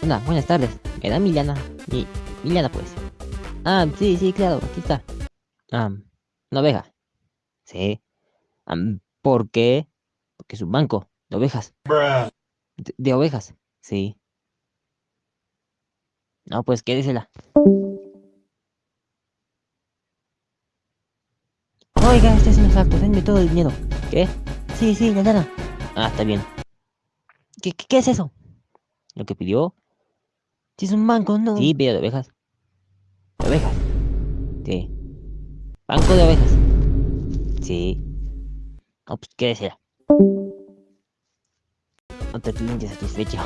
Hola, buenas tardes. ¿Me da Milana? Mi... Milana, pues. Ah, sí, sí, claro, aquí está. Ah, una oveja. Sí. ¿Por qué? Porque es un banco de ovejas. De, ovejas, sí. No, pues quédesela. Oiga, este es un asalto, denme todo el dinero. ¿Qué? Sí, sí, la lana. Ah, está bien. ¿Qué, qué, qué es eso? ¿Lo que pidió? Si es un banco, no. Sí, pero de ovejas. De ovejas. Sí. Banco de ovejas. Sí. No, pues, ¿qué desea? Otro cliente satisfecho.